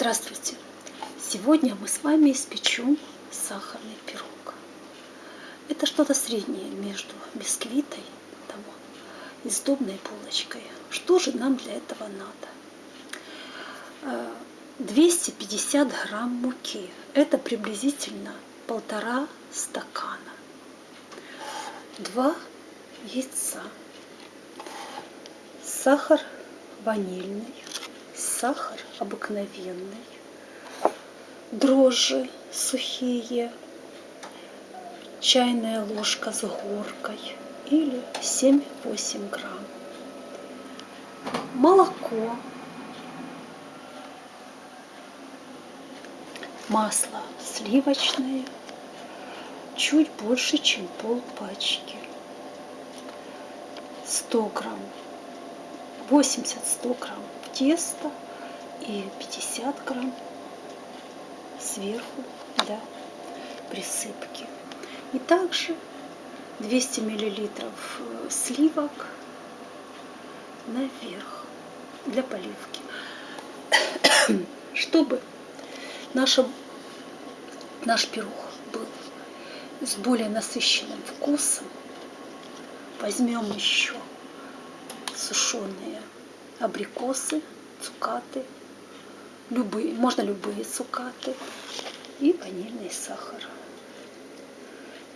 Здравствуйте! Сегодня мы с вами испечем сахарный пирог. Это что-то среднее между бисквитой там, и сдобной булочкой. Что же нам для этого надо? 250 э, грамм муки. Это приблизительно полтора стакана. Два яйца. Сахар ванильный сахар обыкновенный, дрожжи сухие, чайная ложка с горкой или 7-8 грамм. Молоко, масло сливочное, чуть больше, чем пол пачки. 100 грамм, 80-100 грамм теста и 50 грамм сверху для присыпки. И также 200 миллилитров э, сливок наверх для поливки. Чтобы наша, наш пирог был с более насыщенным вкусом, возьмем еще сушеные абрикосы, цукаты, любые, можно любые цукаты и ванильный сахар.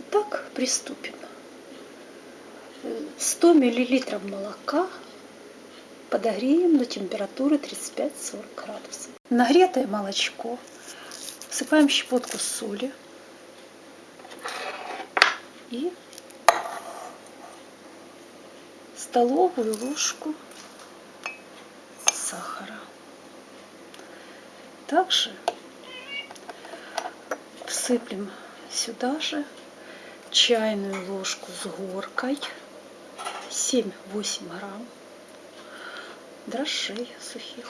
Итак, приступим. 100 миллилитров молока подогреем до температуры 35-40 градусов. Нагретое молочко всыпаем щепотку соли и столовую ложку сахара. Также всыплем сюда же чайную ложку с горкой, 7-8 грамм дрожжей сухих.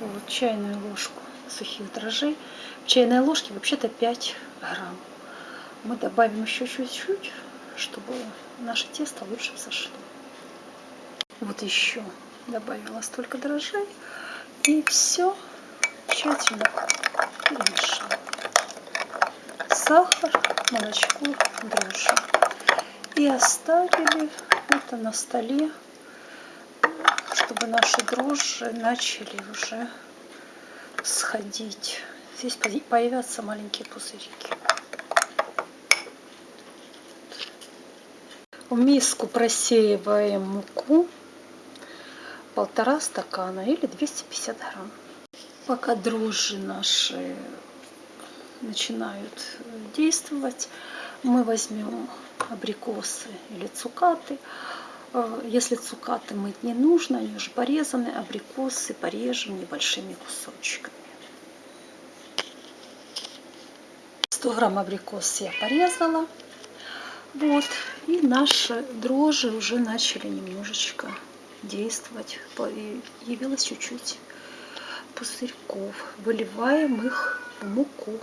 Вот чайную ложку сухих дрожжей. В чайной ложке вообще-то 5 грамм. Мы добавим еще чуть-чуть, чтобы наше тесто лучше взошло. Вот еще добавила столько дрожжей и все тщательно перемешала. Сахар, молочко, дрожжи. И оставили это на столе, чтобы наши дрожжи начали уже сходить. Здесь появятся маленькие пузырики. В миску просеиваем муку полтора стакана или 250 грамм. Пока дрожжи наши начинают действовать, мы возьмем абрикосы или цукаты. Э, если цукаты мыть не нужно, они уже порезаны, абрикосы порежем небольшими кусочками. 100 грамм абрикос я порезала. Вот, и наши дрожжи уже начали немножечко действовать. Явилось чуть-чуть пузырьков. Выливаем их в муку.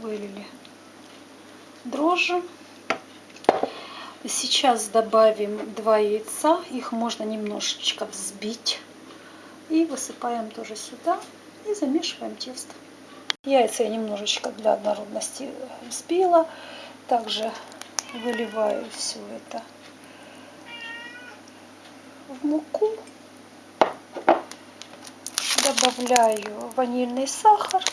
Вылили дрожжи. Сейчас добавим два яйца. Их можно немножечко взбить. И высыпаем тоже сюда. И замешиваем тесто. Яйца я немножечко для однородности взбила. Также выливаю все это в муку. Добавляю ванильный сахар.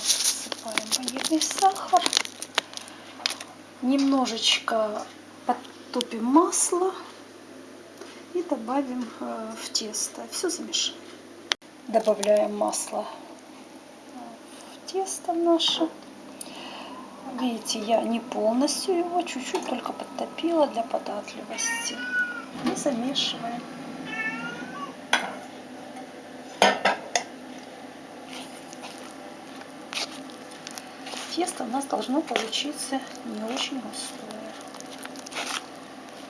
Всыпаем ванильный сахар. Немножечко подтопим масло и добавим э, в тесто. Все замешаем добавляем масло в тесто наше. Видите, я не полностью его, чуть-чуть только подтопила для податливости. И замешиваем. Тесто у нас должно получиться не очень густое.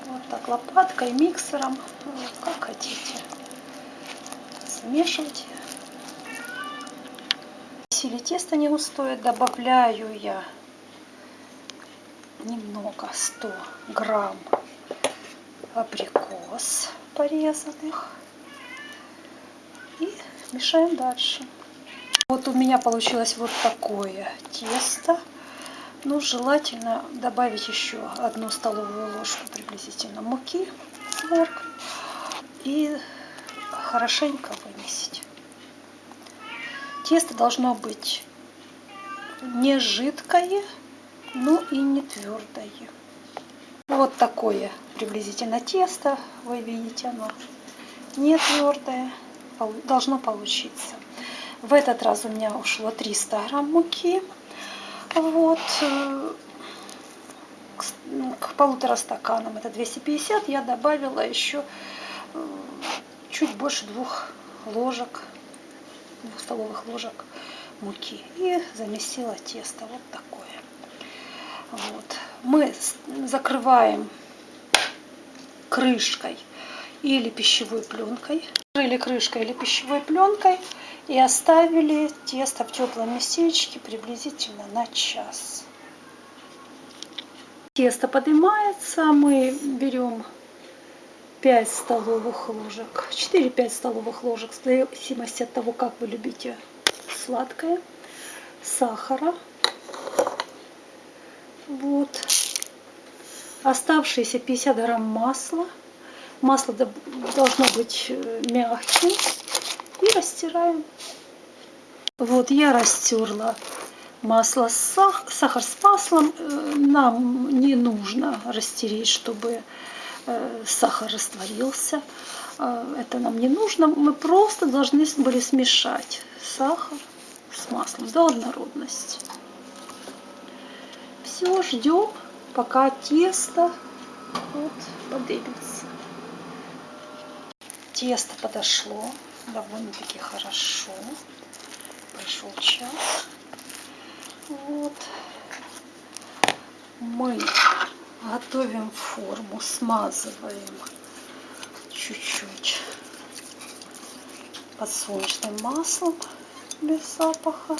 Вот так лопаткой, миксером, как хотите. Смешивайте Если тесто не густое, добавляю я немного 100 грамм абрикос порезанных. И мешаем дальше. Вот у меня получилось вот такое тесто. Ну, желательно добавить еще одну столовую ложку приблизительно муки моркой и хорошенько вымесить. Тесто должно быть не жидкое, но и не твердое. Вот такое приблизительно тесто, вы видите, оно не твердое, должно получиться. В этот раз у меня ушло 300 грамм муки. Вот. Э, к полутора стаканам, это 250, я добавила еще э, чуть больше двух ложек, двух столовых ложек муки. И замесила тесто вот такое. Вот. Мы закрываем крышкой или пищевой пленкой. Или крышкой, или пищевой пленкой и оставили тесто в теплом местечке приблизительно на час. Тесто поднимается, мы берем 5 столовых ложек, 4-5 столовых ложек, в зависимости от того, как вы любите сладкое, сахара. Вот. Оставшиеся 50 грамм масла. Масло должно быть э, мягким и растираем. Вот я растерла масло с сах... сахар с маслом. Э, нам не нужно растереть, чтобы сахар растворился. Э, это нам не нужно. Мы просто должны были смешать сахар с маслом до однородности. Все, ждем, пока тесто вот, подымется. Тесто подошло довольно-таки хорошо. Прошел час. Вот. Мы готовим форму, смазываем чуть-чуть подсолнечным маслом без запаха.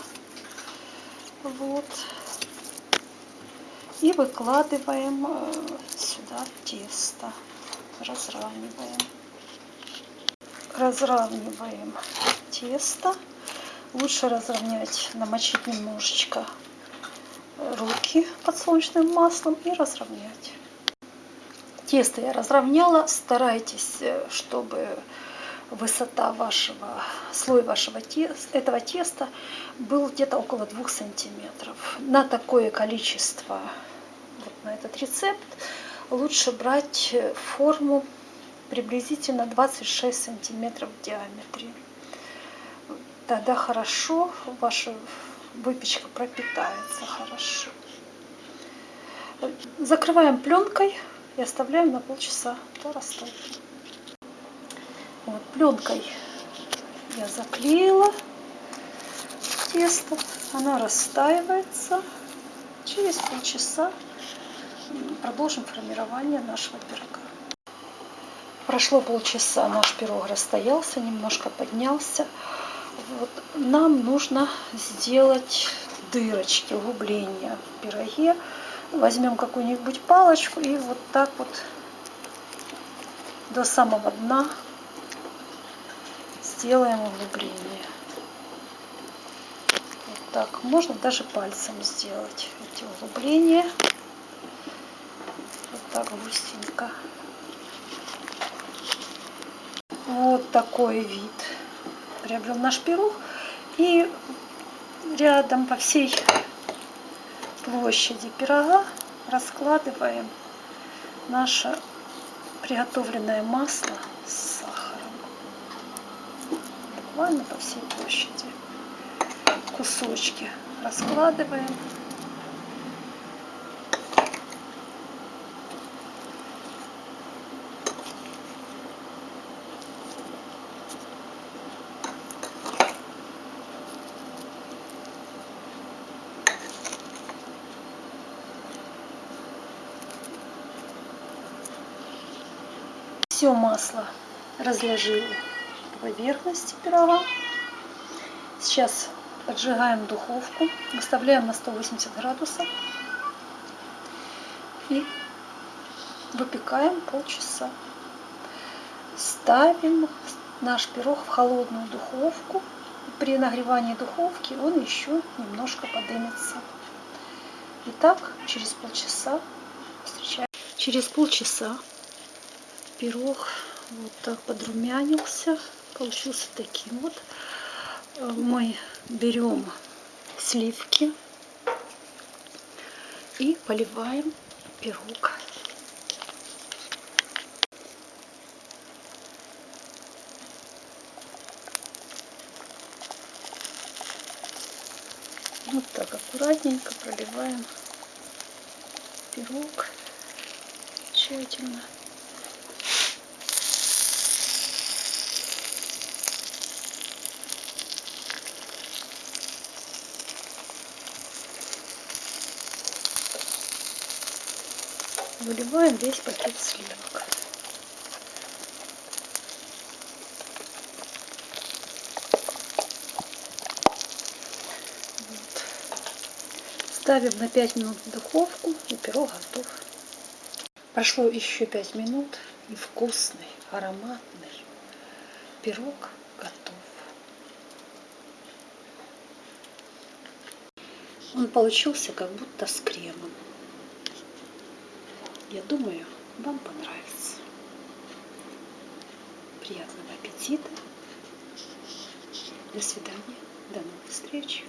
Вот. И выкладываем э, сюда тесто, разравниваем разравниваем тесто. Лучше разровнять, намочить немножечко руки подсолнечным маслом и разровнять. Тесто я разровняла. Старайтесь, э, чтобы высота вашего, слой вашего теста, этого теста был где-то около 2 сантиметров. На такое количество, вот на этот рецепт, лучше брать э, форму приблизительно 26 сантиметров в диаметре. Тогда хорошо ваша выпечка пропитается хорошо. Закрываем пленкой и оставляем на полчаса до растопки. Вот, пленкой я заклеила тесто, оно растаивается. Через полчаса продолжим формирование нашего пирога. Прошло полчаса, наш пирог расстоялся, немножко поднялся. Вот. Нам нужно сделать дырочки, углубления в пироге. Возьмем какую-нибудь палочку и вот так вот до самого дна сделаем углубление. Вот так. Можно даже пальцем сделать эти углубления. Вот так густенько. Вот такой вид приобрел наш пирог. И рядом по всей площади пирога раскладываем наше приготовленное масло с сахаром. Буквально по всей площади. Кусочки раскладываем. Все масло разложила по поверхности пирога. Сейчас поджигаем духовку, выставляем на 180 градусов. И выпекаем полчаса. Ставим наш пирог в холодную духовку. При нагревании духовки он еще немножко подымется. Итак, через полчаса встречаем. Через полчаса пирог вот так подрумянился, получился таким вот. Мы берем сливки и поливаем пирог. Вот так аккуратненько проливаем пирог тщательно. Выливаем весь пакет сливок. Ставим на 5 минут в духовку, и пирог готов. Прошло еще 5 минут, и вкусный, ароматный пирог готов. Он получился как будто с кремом. Я думаю, вам понравится. Приятного аппетита. До свидания. До новых встреч.